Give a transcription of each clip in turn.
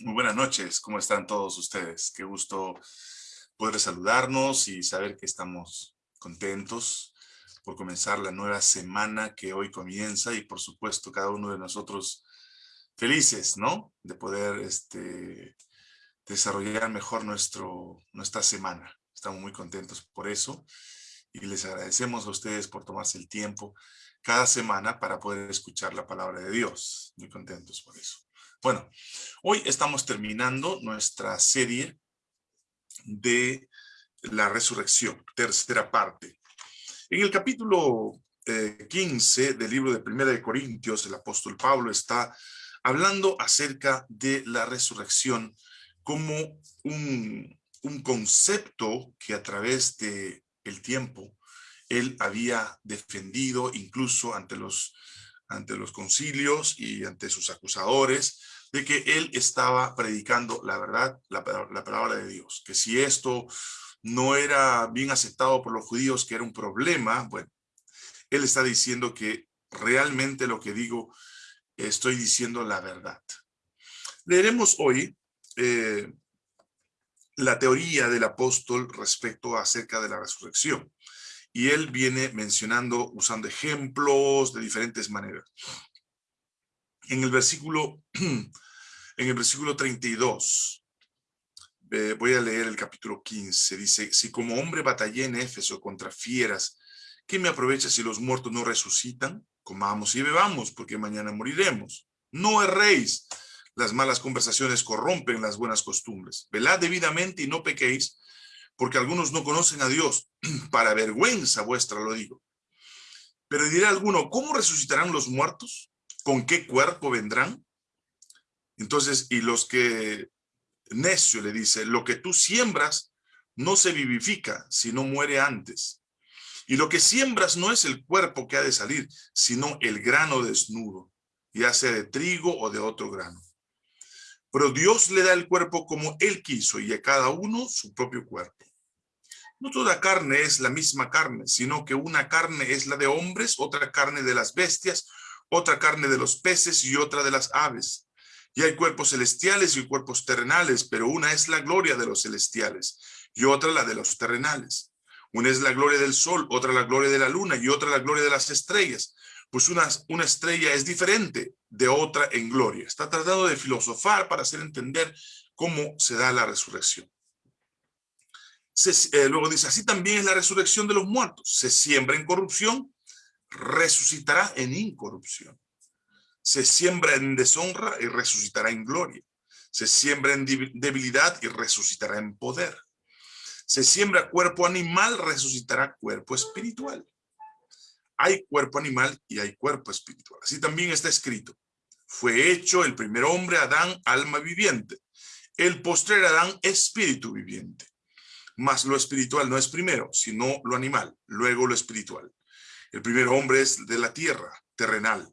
Muy buenas noches, ¿cómo están todos ustedes? Qué gusto poder saludarnos y saber que estamos contentos por comenzar la nueva semana que hoy comienza y por supuesto cada uno de nosotros felices, ¿no? De poder este, desarrollar mejor nuestro, nuestra semana. Estamos muy contentos por eso y les agradecemos a ustedes por tomarse el tiempo cada semana para poder escuchar la palabra de Dios. Muy contentos por eso. Bueno, hoy estamos terminando nuestra serie de la resurrección, tercera parte. En el capítulo 15 eh, del libro de Primera de Corintios, el apóstol Pablo está hablando acerca de la resurrección como un, un concepto que a través de el tiempo él había defendido incluso ante los ante los concilios y ante sus acusadores, de que él estaba predicando la verdad, la, palabra de Dios. Que si esto no era bien aceptado por los judíos, que era un problema, bueno, él está diciendo que realmente lo que digo, estoy diciendo la verdad. Leeremos hoy eh, la teoría del apóstol respecto acerca de la resurrección y él viene mencionando, usando ejemplos de diferentes maneras. En el versículo, en el versículo 32, voy a leer el capítulo 15, dice, si como hombre batallé en Éfeso contra fieras, ¿qué me aprovecha si los muertos no resucitan? Comamos y bebamos, porque mañana moriremos. No erréis, las malas conversaciones corrompen las buenas costumbres. Velad debidamente y no pequéis, porque algunos no conocen a Dios, para vergüenza vuestra lo digo. Pero dirá alguno, ¿cómo resucitarán los muertos? ¿Con qué cuerpo vendrán? Entonces, y los que, necio le dice, lo que tú siembras no se vivifica, sino muere antes. Y lo que siembras no es el cuerpo que ha de salir, sino el grano desnudo, ya sea de trigo o de otro grano. Pero Dios le da el cuerpo como Él quiso y a cada uno su propio cuerpo. No toda carne es la misma carne, sino que una carne es la de hombres, otra carne de las bestias, otra carne de los peces y otra de las aves. Y hay cuerpos celestiales y cuerpos terrenales, pero una es la gloria de los celestiales y otra la de los terrenales. Una es la gloria del sol, otra la gloria de la luna y otra la gloria de las estrellas. Pues una, una estrella es diferente de otra en gloria. Está tratando de filosofar para hacer entender cómo se da la resurrección. Eh, luego dice, así también es la resurrección de los muertos. Se siembra en corrupción, resucitará en incorrupción. Se siembra en deshonra y resucitará en gloria. Se siembra en debilidad y resucitará en poder. Se siembra cuerpo animal, resucitará cuerpo espiritual. Hay cuerpo animal y hay cuerpo espiritual. Así también está escrito. Fue hecho el primer hombre, Adán, alma viviente. El postrer Adán, espíritu viviente. Mas lo espiritual no es primero, sino lo animal, luego lo espiritual. El primer hombre es de la tierra, terrenal.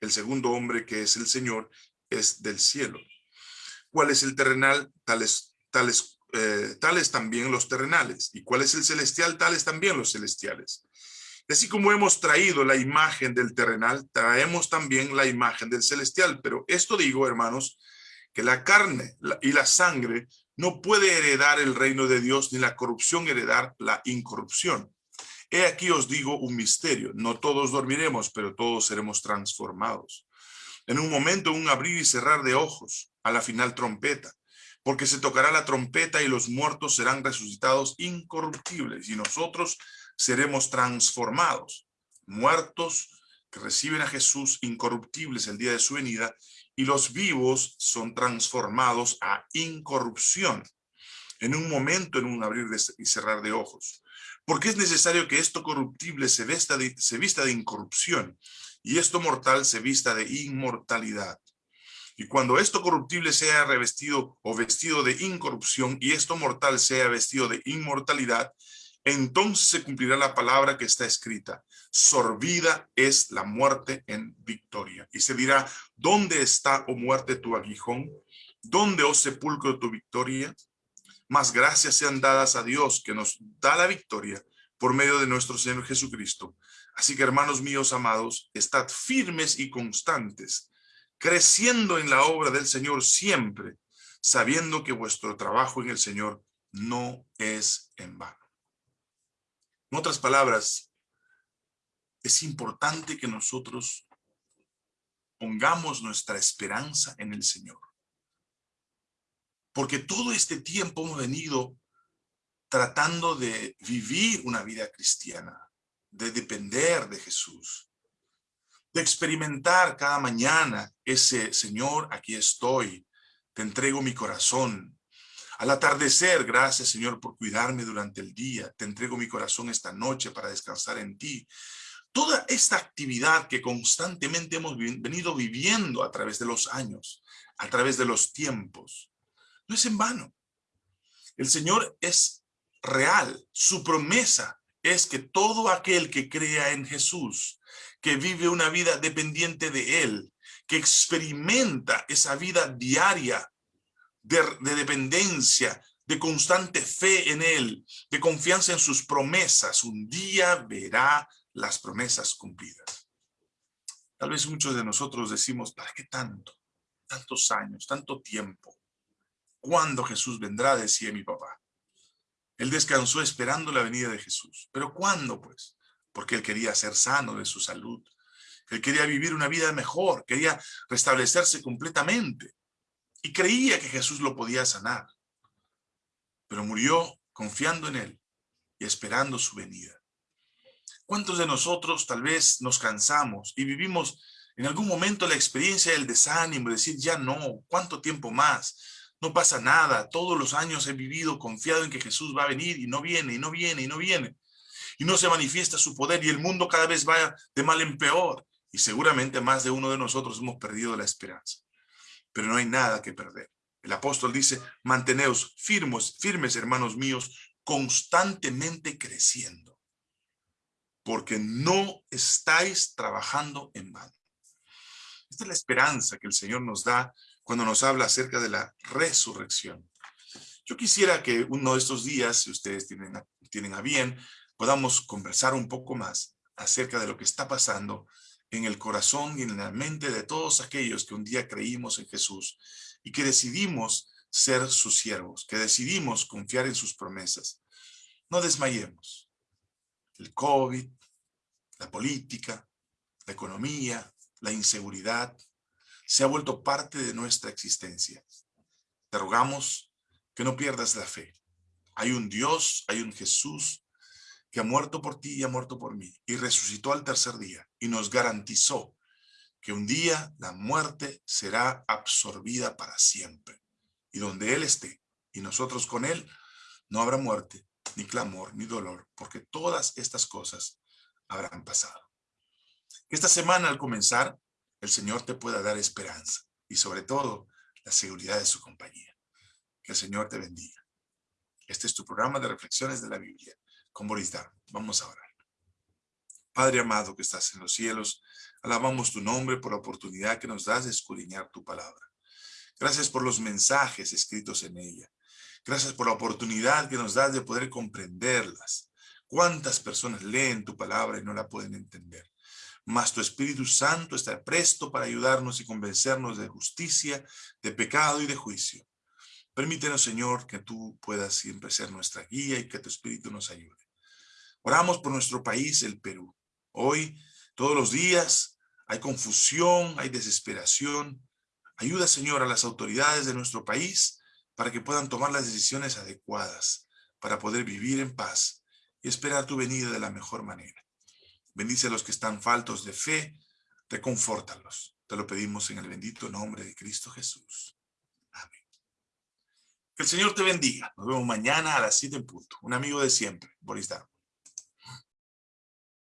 El segundo hombre, que es el Señor, es del cielo. ¿Cuál es el terrenal? Tales, tales, eh, tales también los terrenales. ¿Y cuál es el celestial? Tales también los celestiales. Así como hemos traído la imagen del terrenal, traemos también la imagen del celestial. Pero esto digo, hermanos, que la carne y la sangre no puede heredar el reino de Dios ni la corrupción heredar la incorrupción. He aquí os digo un misterio. No todos dormiremos, pero todos seremos transformados. En un momento, un abrir y cerrar de ojos, a la final trompeta. Porque se tocará la trompeta y los muertos serán resucitados incorruptibles y nosotros seremos transformados. Muertos que reciben a Jesús incorruptibles el día de su venida y los vivos son transformados a incorrupción en un momento, en un abrir y cerrar de ojos. Porque es necesario que esto corruptible se, vista de, incorrupción y esto mortal se vista de inmortalidad. Y cuando esto corruptible sea revestido o vestido de incorrupción y esto mortal sea vestido de inmortalidad, entonces se cumplirá la palabra que está escrita. Sorbida es la muerte en victoria. Y se dirá, ¿dónde está, oh muerte, tu aguijón? ¿Dónde, oh sepulcro, tu victoria? Más gracias sean dadas a Dios que nos da la victoria por medio de nuestro Señor Jesucristo. Así que, hermanos míos amados, estad firmes y constantes, creciendo en la obra del Señor siempre, sabiendo que vuestro trabajo en el Señor no es en vano. En otras palabras, es importante que nosotros pongamos nuestra esperanza en el Señor. Porque todo este tiempo hemos venido tratando de vivir una vida cristiana, de depender de Jesús, de experimentar cada mañana ese Señor, aquí estoy, te entrego mi corazón. Al atardecer, gracias Señor por cuidarme durante el día, te entrego mi corazón esta noche para descansar en ti. Toda esta actividad que constantemente hemos venido viviendo a través de los años, a través de los tiempos, no es en vano. El Señor es real, su promesa es que todo aquel que crea en Jesús, que vive una vida dependiente de Él, que experimenta esa vida diaria de, de, dependencia, de constante fe en Él, de confianza en sus promesas, un día verá las promesas cumplidas. Tal vez muchos de nosotros decimos, ¿para qué tanto? Tantos años, tanto tiempo. ¿Cuándo Jesús vendrá? Decía mi papá. Él descansó esperando la venida de Jesús. ¿Pero cuándo, pues? Porque él quería ser sano de su salud. Él quería vivir una vida mejor, quería restablecerse completamente. Y creía que Jesús lo podía sanar. Pero murió confiando en él y esperando su venida. ¿Cuántos de nosotros tal vez nos cansamos y vivimos en algún momento la experiencia del desánimo, decir ya no, ¿cuánto tiempo más? No pasa nada. Todos los años he vivido confiado en que Jesús va a venir y no viene, y no viene, y no viene. Y no se manifiesta su poder y el mundo cada vez va de mal en peor. Y seguramente más de uno de nosotros hemos perdido la esperanza. Pero no hay nada que perder. El apóstol dice, manteneos firmes, firmes, hermanos míos, constantemente creciendo. Porque no estáis trabajando en vano. Esta es la esperanza que el Señor nos da cuando nos habla acerca de la resurrección. Yo quisiera que uno de estos días, si ustedes tienen tienen a bien, podamos conversar un poco más acerca de lo que está pasando en el corazón y en la mente de todos aquellos que un día creímos en Jesús y que decidimos ser sus siervos, que decidimos confiar en sus promesas. No desmayemos. El COVID, la política, la economía, la inseguridad, se ha vuelto parte de nuestra existencia. Te rogamos que no pierdas la fe. Hay un Dios, hay un Jesús que ha muerto por ti y ha muerto por mí y resucitó al tercer día y nos garantizó que un día la muerte será absorbida para siempre. Y donde Él esté y nosotros con Él, no habrá muerte, ni clamor, ni dolor, porque todas estas cosas habrán pasado. Esta semana al comenzar el Señor te pueda dar esperanza y sobre todo la seguridad de su compañía. Que el Señor te bendiga. Este es tu programa de reflexiones de la Biblia Boris Dar. Vamos a orar. Padre amado que estás en los cielos, alabamos tu nombre por la oportunidad que nos das de escudriñar tu palabra. Gracias por los mensajes escritos en ella. Gracias por la oportunidad que nos das de poder comprenderlas. ¿Cuántas personas leen tu palabra y no la pueden entender? mas tu Espíritu Santo está presto para ayudarnos y convencernos de justicia, de pecado y de juicio. Permítenos, Señor, que tú puedas siempre ser nuestra guía y que tu Espíritu nos ayude. Oramos por nuestro país, el Perú. Hoy, todos los días, hay confusión, hay desesperación. Ayuda, Señor, a las autoridades de nuestro país para que puedan tomar las decisiones adecuadas, para poder vivir en paz y esperar tu venida de la mejor manera. Bendice a los que están faltos de fe, reconfórtalos. Te lo pedimos en el bendito nombre de Cristo Jesús. Amén. Que el Señor te bendiga. Nos vemos mañana a las 7 en punto. Un amigo de siempre, Boris Darm.